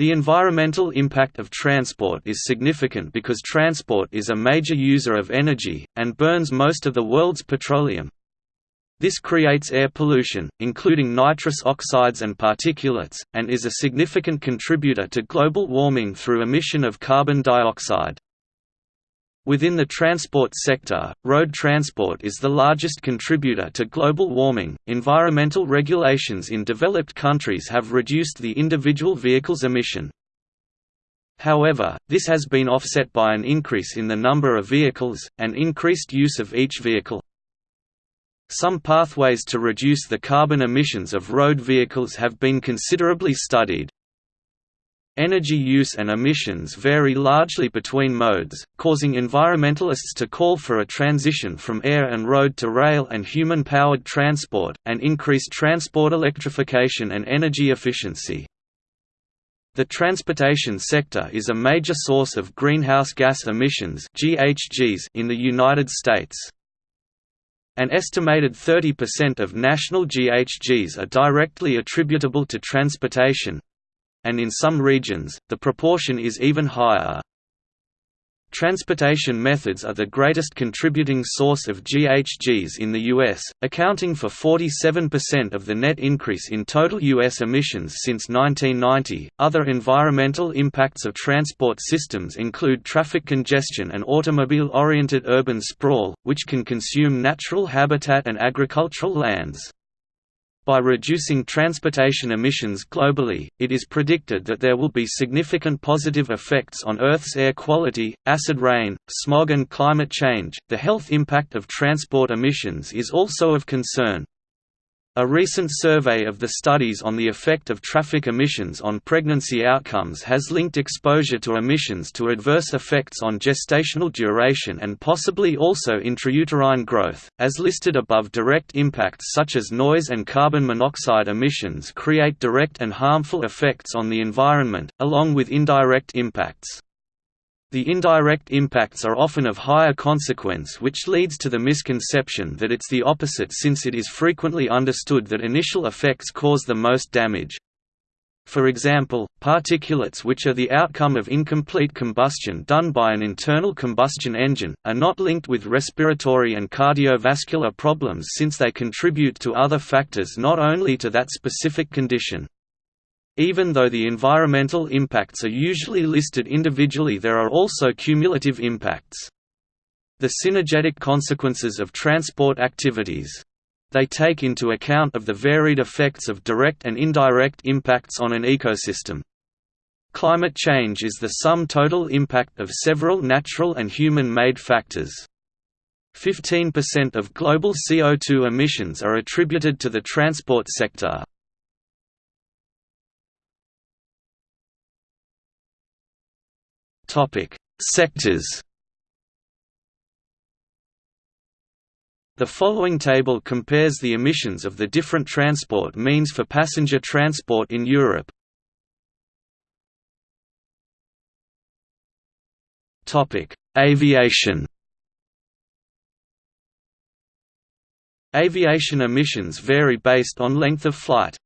The environmental impact of transport is significant because transport is a major user of energy, and burns most of the world's petroleum. This creates air pollution, including nitrous oxides and particulates, and is a significant contributor to global warming through emission of carbon dioxide. Within the transport sector, road transport is the largest contributor to global warming. Environmental regulations in developed countries have reduced the individual vehicle's emission. However, this has been offset by an increase in the number of vehicles, and increased use of each vehicle. Some pathways to reduce the carbon emissions of road vehicles have been considerably studied. Energy use and emissions vary largely between modes, causing environmentalists to call for a transition from air and road to rail and human-powered transport, and increased transport electrification and energy efficiency. The transportation sector is a major source of greenhouse gas emissions in the United States. An estimated 30% of national GHGs are directly attributable to transportation, and in some regions, the proportion is even higher. Transportation methods are the greatest contributing source of GHGs in the U.S., accounting for 47% of the net increase in total U.S. emissions since 1990. Other environmental impacts of transport systems include traffic congestion and automobile oriented urban sprawl, which can consume natural habitat and agricultural lands. By reducing transportation emissions globally, it is predicted that there will be significant positive effects on Earth's air quality, acid rain, smog, and climate change. The health impact of transport emissions is also of concern. A recent survey of the studies on the effect of traffic emissions on pregnancy outcomes has linked exposure to emissions to adverse effects on gestational duration and possibly also intrauterine growth. As listed above, direct impacts such as noise and carbon monoxide emissions create direct and harmful effects on the environment, along with indirect impacts. The indirect impacts are often of higher consequence which leads to the misconception that it's the opposite since it is frequently understood that initial effects cause the most damage. For example, particulates which are the outcome of incomplete combustion done by an internal combustion engine, are not linked with respiratory and cardiovascular problems since they contribute to other factors not only to that specific condition. Even though the environmental impacts are usually listed individually there are also cumulative impacts. The synergetic consequences of transport activities. They take into account of the varied effects of direct and indirect impacts on an ecosystem. Climate change is the sum total impact of several natural and human-made factors. 15% of global CO2 emissions are attributed to the transport sector. Topic: Sectors. The following table compares the emissions of the different transport means for passenger transport in Europe. Topic: Aviation. Aviation emissions vary based on length of flight.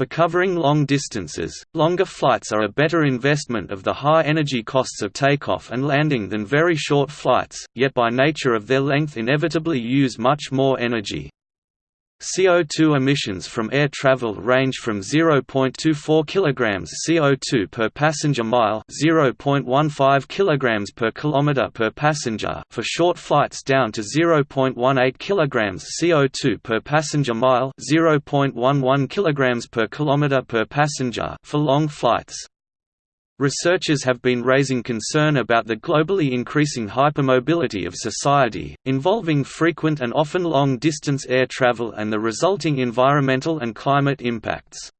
For covering long distances, longer flights are a better investment of the high energy costs of takeoff and landing than very short flights, yet by nature of their length inevitably use much more energy. CO2 emissions from air travel range from 0.24 kg CO2 per passenger mile 0.15 kg per kilometer per passenger for short flights down to 0.18 kg CO2 per passenger mile 0.11 kg per kilometer per passenger for long flights. Researchers have been raising concern about the globally increasing hypermobility of society, involving frequent and often long-distance air travel and the resulting environmental and climate impacts.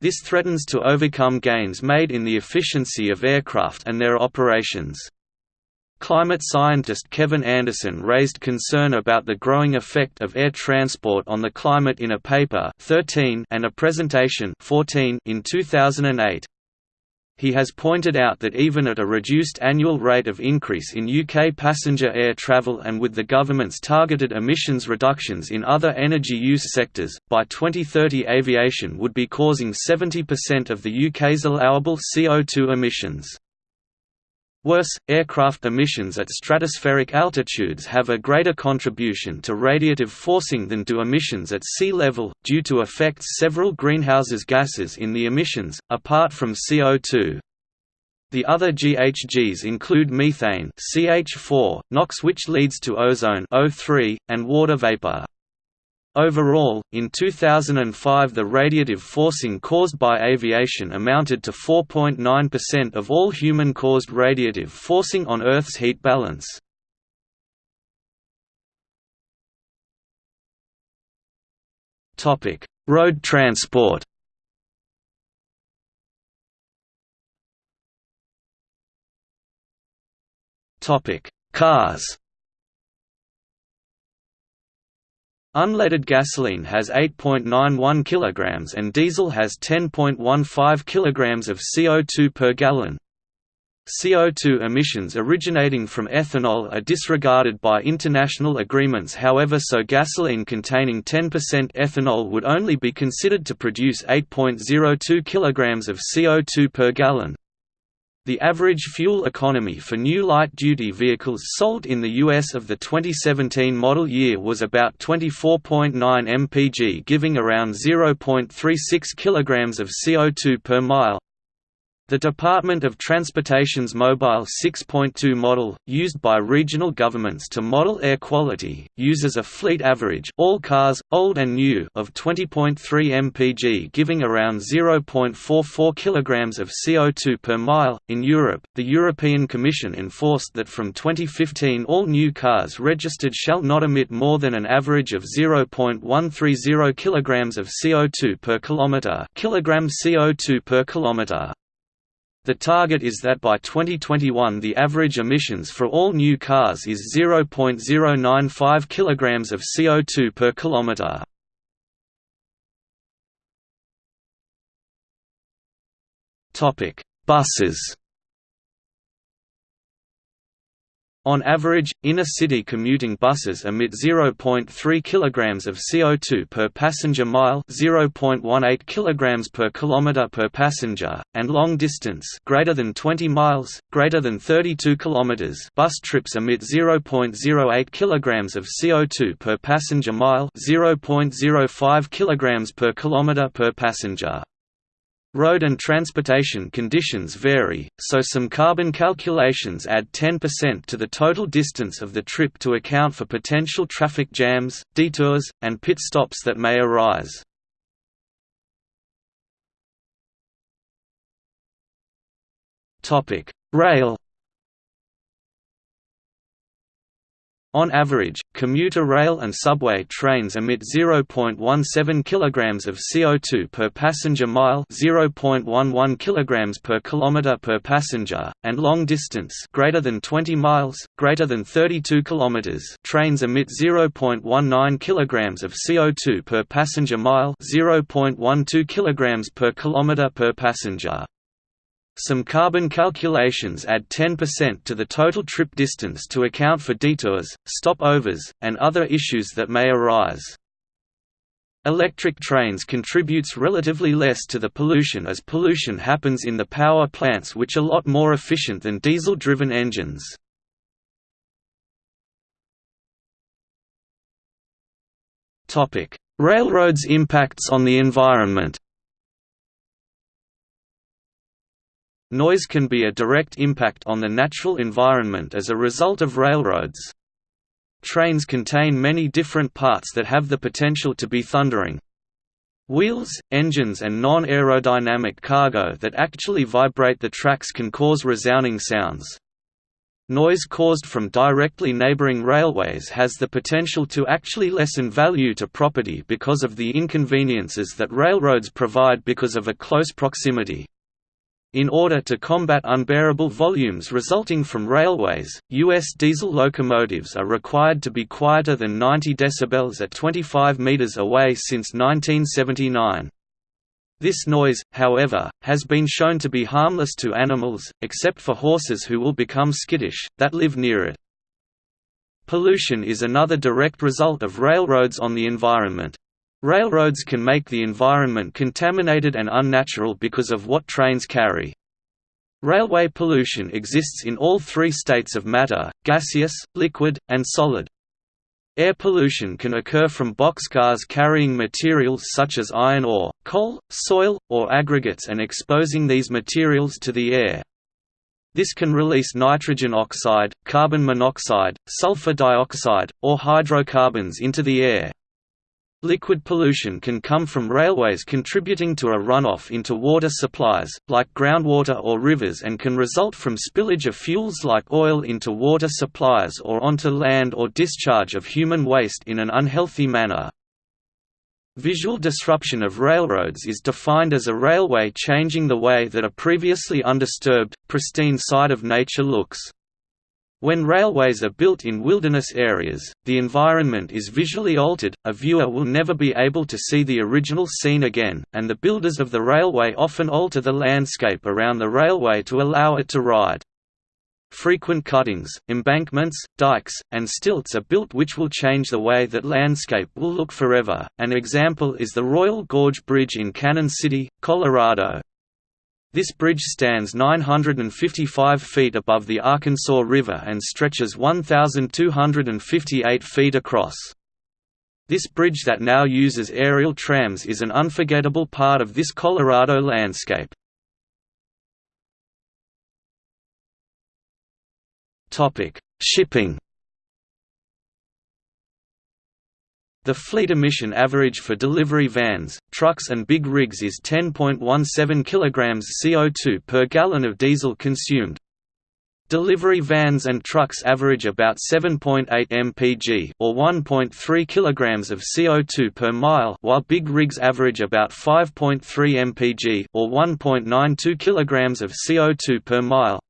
This threatens to overcome gains made in the efficiency of aircraft and their operations. Climate scientist Kevin Anderson raised concern about the growing effect of air transport on the climate in a paper 13 and a presentation 14 in 2008. He has pointed out that even at a reduced annual rate of increase in UK passenger air travel and with the government's targeted emissions reductions in other energy use sectors, by 2030 aviation would be causing 70% of the UK's allowable CO2 emissions. Worse, aircraft emissions at stratospheric altitudes have a greater contribution to radiative forcing than do emissions at sea level, due to effects several greenhouse gases in the emissions, apart from CO2. The other GHGs include methane CH4, NOx which leads to ozone O3, and water vapor. Overall, in 2005 the radiative forcing caused by aviation amounted to 4.9% of all human-caused radiative forcing on Earth's heat balance. Road transport Cars Unleaded gasoline has 8.91 kg and diesel has 10.15 kg of CO2 per gallon. CO2 emissions originating from ethanol are disregarded by international agreements however so gasoline containing 10% ethanol would only be considered to produce 8.02 kg of CO2 per gallon. The average fuel economy for new light-duty vehicles sold in the US of the 2017 model year was about 24.9 mpg giving around 0.36 kg of CO2 per mile, the Department of Transportation's Mobile 6.2 model, used by regional governments to model air quality, uses a fleet average all cars, old and new of 20.3 mpg giving around 0.44 kg of CO2 per mile. In Europe, the European Commission enforced that from 2015 all new cars registered shall not emit more than an average of 0.130 kg of CO2 per kilometre kilogram CO2 per kilometre. The target is that by 2021 the average emissions for all new cars is 0.095 kg of CO2 per kilometre. Buses On average, inner-city commuting buses emit 0.3 kg of CO2 per passenger mile 0.18 kg per kilometer per passenger, and long-distance greater than 20 miles, greater than 32 km bus trips emit 0.08 kg of CO2 per passenger mile 0.05 kg per kilometer per passenger. Road and transportation conditions vary, so some carbon calculations add 10% to the total distance of the trip to account for potential traffic jams, detours, and pit stops that may arise. Rail On average, commuter rail and subway trains emit 0.17 kg of CO2 per passenger mile 0.11 kg per kilometer per passenger, and long distance greater than 20 miles, greater than 32 km trains emit 0.19 kg of CO2 per passenger mile 0.12 kg per kilometer per passenger. Some carbon calculations add 10% to the total trip distance to account for detours, stopovers, and other issues that may arise. Electric trains contributes relatively less to the pollution as pollution happens in the power plants which are lot more efficient than diesel-driven engines. Railroads' impacts on the environment Noise can be a direct impact on the natural environment as a result of railroads. Trains contain many different parts that have the potential to be thundering. Wheels, engines and non-aerodynamic cargo that actually vibrate the tracks can cause resounding sounds. Noise caused from directly neighboring railways has the potential to actually lessen value to property because of the inconveniences that railroads provide because of a close proximity. In order to combat unbearable volumes resulting from railways, U.S. diesel locomotives are required to be quieter than 90 dB at 25 meters away since 1979. This noise, however, has been shown to be harmless to animals, except for horses who will become skittish, that live near it. Pollution is another direct result of railroads on the environment. Railroads can make the environment contaminated and unnatural because of what trains carry. Railway pollution exists in all three states of matter, gaseous, liquid, and solid. Air pollution can occur from boxcars carrying materials such as iron ore, coal, soil, or aggregates and exposing these materials to the air. This can release nitrogen oxide, carbon monoxide, sulfur dioxide, or hydrocarbons into the air. Liquid pollution can come from railways contributing to a runoff into water supplies, like groundwater or rivers and can result from spillage of fuels like oil into water supplies or onto land or discharge of human waste in an unhealthy manner. Visual disruption of railroads is defined as a railway changing the way that a previously undisturbed, pristine side of nature looks. When railways are built in wilderness areas, the environment is visually altered, a viewer will never be able to see the original scene again, and the builders of the railway often alter the landscape around the railway to allow it to ride. Frequent cuttings, embankments, dikes, and stilts are built which will change the way that landscape will look forever. An example is the Royal Gorge Bridge in Cañon City, Colorado, this bridge stands 955 feet above the Arkansas River and stretches 1,258 feet across. This bridge that now uses aerial trams is an unforgettable part of this Colorado landscape. Shipping The fleet emission average for delivery vans, trucks and big rigs is 10.17 kg CO2 per gallon of diesel consumed. Delivery vans and trucks average about 7.8 mpg or 1.3 kg of CO2 per mile while big rigs average about 5.3 mpg or 1.92 kg of CO2 per mile.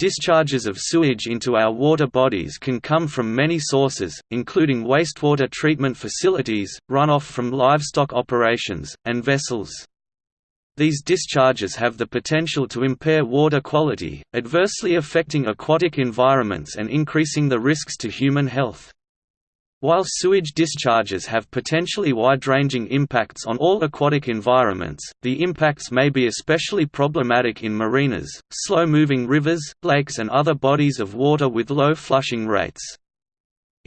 Discharges of sewage into our water bodies can come from many sources, including wastewater treatment facilities, runoff from livestock operations, and vessels. These discharges have the potential to impair water quality, adversely affecting aquatic environments and increasing the risks to human health. While sewage discharges have potentially wide-ranging impacts on all aquatic environments, the impacts may be especially problematic in marinas, slow-moving rivers, lakes and other bodies of water with low flushing rates.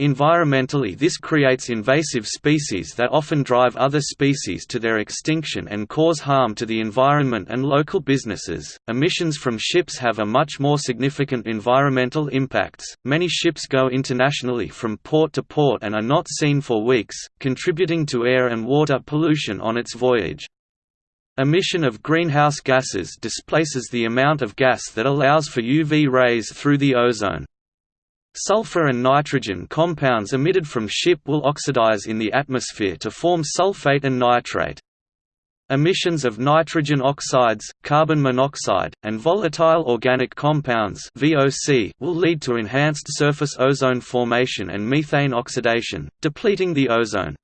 Environmentally this creates invasive species that often drive other species to their extinction and cause harm to the environment and local businesses. Emissions from ships have a much more significant environmental impacts. Many ships go internationally from port to port and are not seen for weeks, contributing to air and water pollution on its voyage. Emission of greenhouse gases displaces the amount of gas that allows for UV rays through the ozone. Sulfur and nitrogen compounds emitted from ship will oxidize in the atmosphere to form sulfate and nitrate. Emissions of nitrogen oxides, carbon monoxide, and volatile organic compounds (VOC) will lead to enhanced surface ozone formation and methane oxidation, depleting the ozone.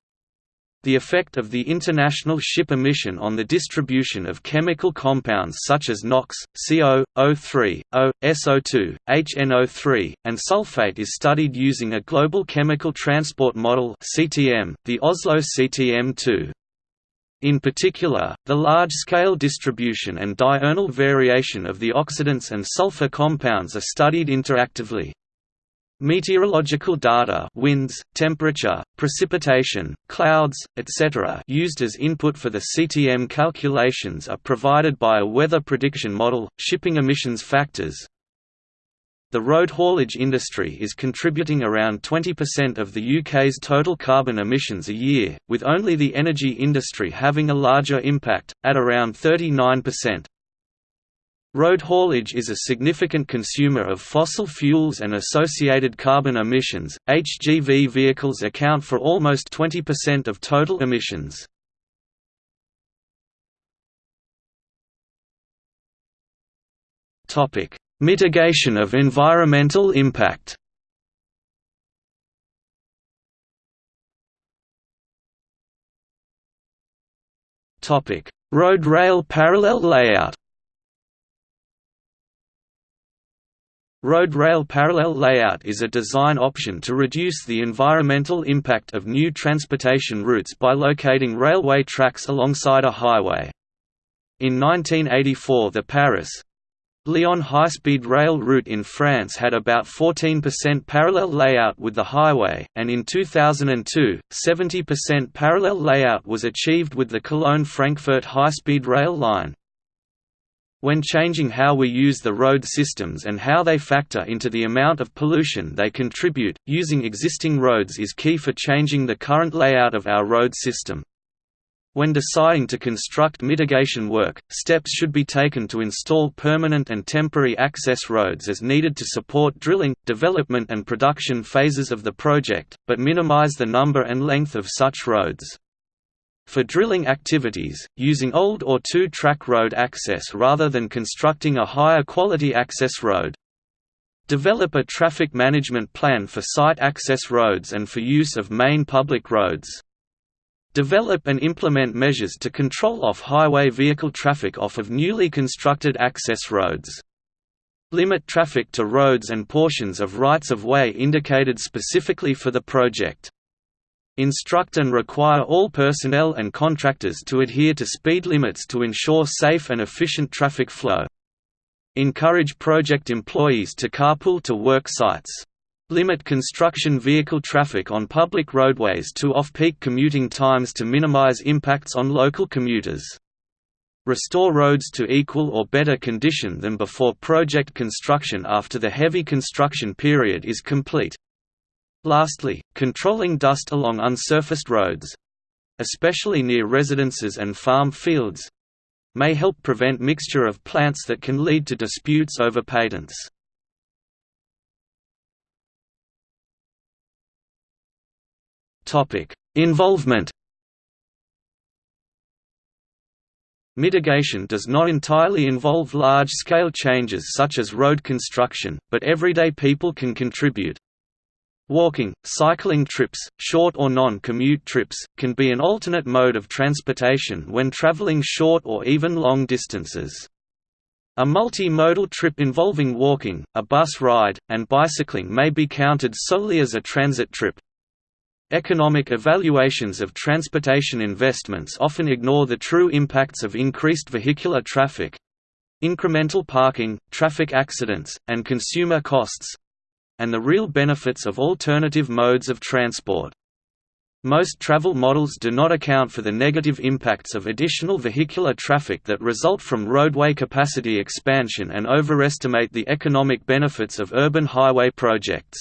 The effect of the international ship emission on the distribution of chemical compounds such as NOx, CO, O3, O, SO2, HNO3, and sulfate is studied using a Global Chemical Transport Model the Oslo CTM2. In particular, the large-scale distribution and diurnal variation of the oxidants and sulfur compounds are studied interactively. Meteorological data winds, temperature, precipitation, clouds, etc. used as input for the CTM calculations are provided by a weather prediction model, shipping emissions factors. The road haulage industry is contributing around 20% of the UK's total carbon emissions a year, with only the energy industry having a larger impact, at around 39%. Road haulage is a significant consumer of fossil fuels and associated carbon emissions. HGV vehicles account for almost 20% of total emissions. Topic: Mitigation of environmental impact. Topic: Road rail parallel layout Road rail parallel layout is a design option to reduce the environmental impact of new transportation routes by locating railway tracks alongside a highway. In 1984 the Paris Lyon high-speed rail route in France had about 14% parallel layout with the highway, and in 2002, 70% parallel layout was achieved with the Cologne-Frankfurt high-speed rail line. When changing how we use the road systems and how they factor into the amount of pollution they contribute, using existing roads is key for changing the current layout of our road system. When deciding to construct mitigation work, steps should be taken to install permanent and temporary access roads as needed to support drilling, development and production phases of the project, but minimize the number and length of such roads. For drilling activities, using old or two-track road access rather than constructing a higher quality access road. Develop a traffic management plan for site access roads and for use of main public roads. Develop and implement measures to control off-highway vehicle traffic off of newly constructed access roads. Limit traffic to roads and portions of rights-of-way indicated specifically for the project. Instruct and require all personnel and contractors to adhere to speed limits to ensure safe and efficient traffic flow. Encourage project employees to carpool to work sites. Limit construction vehicle traffic on public roadways to off-peak commuting times to minimize impacts on local commuters. Restore roads to equal or better condition than before project construction after the heavy construction period is complete. Lastly, controlling dust along unsurfaced roads—especially near residences and farm fields—may help prevent mixture of plants that can lead to disputes over patents. Involvement Mitigation does not entirely involve large-scale changes such as road construction, but everyday people can contribute. Walking, cycling trips, short or non-commute trips, can be an alternate mode of transportation when traveling short or even long distances. A multi-modal trip involving walking, a bus ride, and bicycling may be counted solely as a transit trip. Economic evaluations of transportation investments often ignore the true impacts of increased vehicular traffic incremental parking, traffic accidents, and consumer costs and the real benefits of alternative modes of transport. Most travel models do not account for the negative impacts of additional vehicular traffic that result from roadway capacity expansion and overestimate the economic benefits of urban highway projects.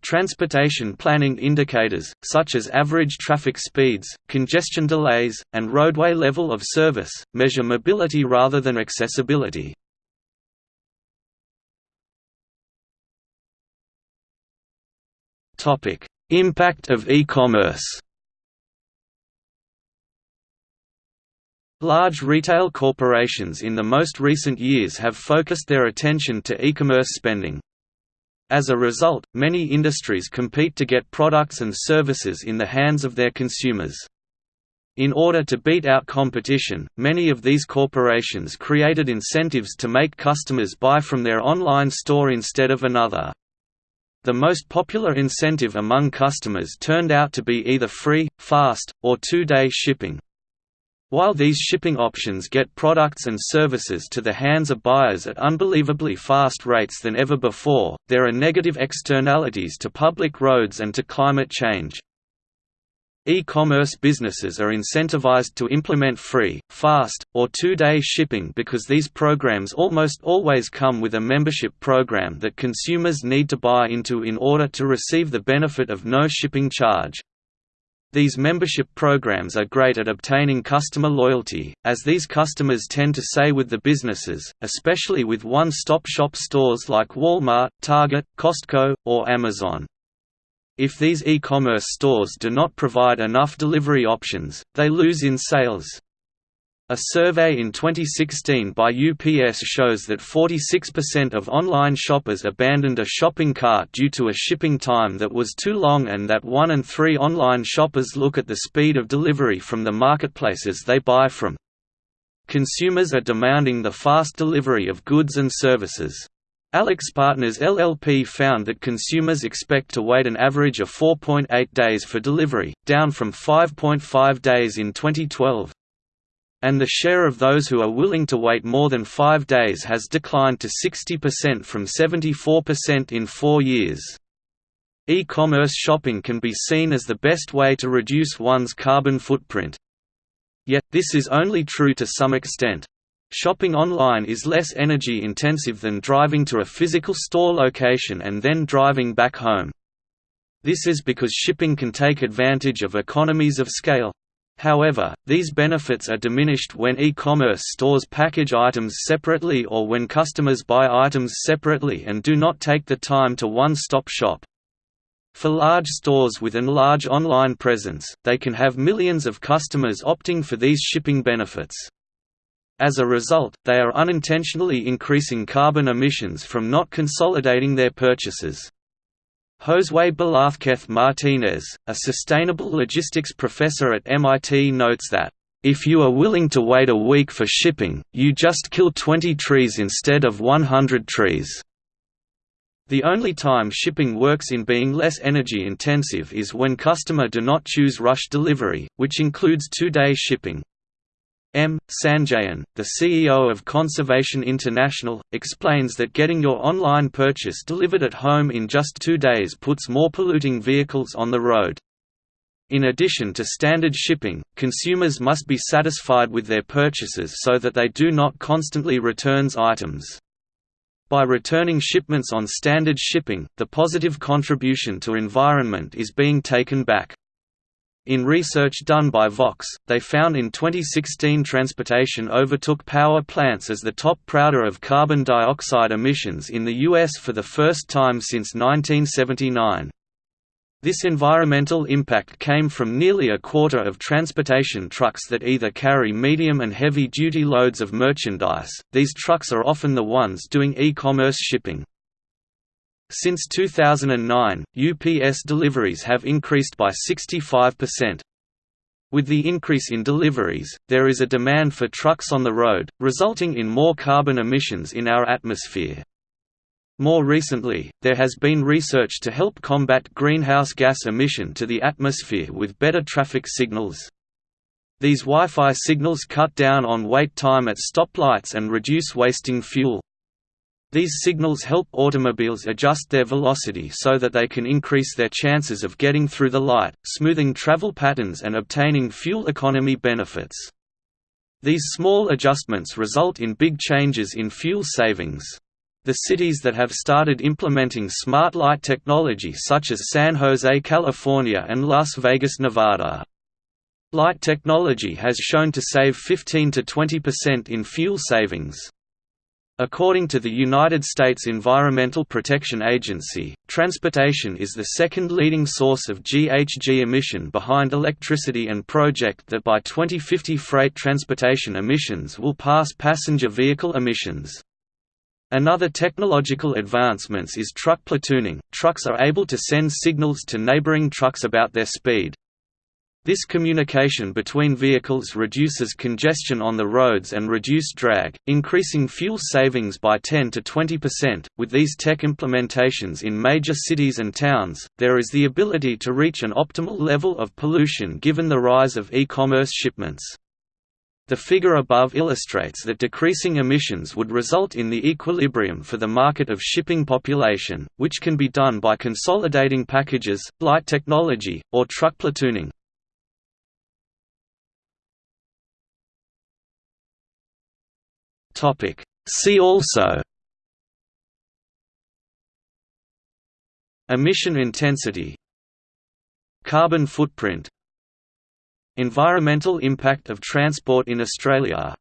Transportation planning indicators, such as average traffic speeds, congestion delays, and roadway level of service, measure mobility rather than accessibility. Topic: Impact of e-commerce. Large retail corporations in the most recent years have focused their attention to e-commerce spending. As a result, many industries compete to get products and services in the hands of their consumers. In order to beat out competition, many of these corporations created incentives to make customers buy from their online store instead of another. The most popular incentive among customers turned out to be either free, fast, or two-day shipping. While these shipping options get products and services to the hands of buyers at unbelievably fast rates than ever before, there are negative externalities to public roads and to climate change. E-commerce businesses are incentivized to implement free, fast, or two-day shipping because these programs almost always come with a membership program that consumers need to buy into in order to receive the benefit of no shipping charge. These membership programs are great at obtaining customer loyalty, as these customers tend to stay with the businesses, especially with one-stop shop stores like Walmart, Target, Costco, or Amazon. If these e-commerce stores do not provide enough delivery options, they lose in sales. A survey in 2016 by UPS shows that 46% of online shoppers abandoned a shopping cart due to a shipping time that was too long and that 1 in 3 online shoppers look at the speed of delivery from the marketplaces they buy from. Consumers are demanding the fast delivery of goods and services. AlixPartners LLP found that consumers expect to wait an average of 4.8 days for delivery, down from 5.5 days in 2012 and the share of those who are willing to wait more than five days has declined to 60% from 74% in four years. E-commerce shopping can be seen as the best way to reduce one's carbon footprint. Yet, this is only true to some extent. Shopping online is less energy intensive than driving to a physical store location and then driving back home. This is because shipping can take advantage of economies of scale. However, these benefits are diminished when e-commerce stores package items separately or when customers buy items separately and do not take the time to one-stop shop. For large stores with an large online presence, they can have millions of customers opting for these shipping benefits. As a result, they are unintentionally increasing carbon emissions from not consolidating their purchases. Josue Velázquez Martínez, a sustainable logistics professor at MIT notes that, "...if you are willing to wait a week for shipping, you just kill 20 trees instead of 100 trees." The only time shipping works in being less energy intensive is when customer do not choose rush delivery, which includes two-day shipping. M. Sanjayan, the CEO of Conservation International, explains that getting your online purchase delivered at home in just two days puts more polluting vehicles on the road. In addition to standard shipping, consumers must be satisfied with their purchases so that they do not constantly returns items. By returning shipments on standard shipping, the positive contribution to environment is being taken back. In research done by Vox, they found in 2016 transportation overtook power plants as the top prouder of carbon dioxide emissions in the U.S. for the first time since 1979. This environmental impact came from nearly a quarter of transportation trucks that either carry medium and heavy duty loads of merchandise. These trucks are often the ones doing e-commerce shipping. Since 2009, UPS deliveries have increased by 65%. With the increase in deliveries, there is a demand for trucks on the road, resulting in more carbon emissions in our atmosphere. More recently, there has been research to help combat greenhouse gas emission to the atmosphere with better traffic signals. These Wi-Fi signals cut down on wait time at stoplights and reduce wasting fuel. These signals help automobiles adjust their velocity so that they can increase their chances of getting through the light, smoothing travel patterns and obtaining fuel economy benefits. These small adjustments result in big changes in fuel savings. The cities that have started implementing smart light technology such as San Jose, California and Las Vegas, Nevada. Light technology has shown to save 15 to 20% in fuel savings. According to the United States Environmental Protection Agency, transportation is the second leading source of GHG emission behind electricity and project that by 2050 freight transportation emissions will pass passenger vehicle emissions. Another technological advancements is truck platooning. Trucks are able to send signals to neighboring trucks about their speed. This communication between vehicles reduces congestion on the roads and reduce drag, increasing fuel savings by 10 to 20%. With these tech implementations in major cities and towns, there is the ability to reach an optimal level of pollution given the rise of e-commerce shipments. The figure above illustrates that decreasing emissions would result in the equilibrium for the market of shipping population, which can be done by consolidating packages, light technology, or truck platooning. Topic. See also Emission intensity Carbon footprint Environmental impact of transport in Australia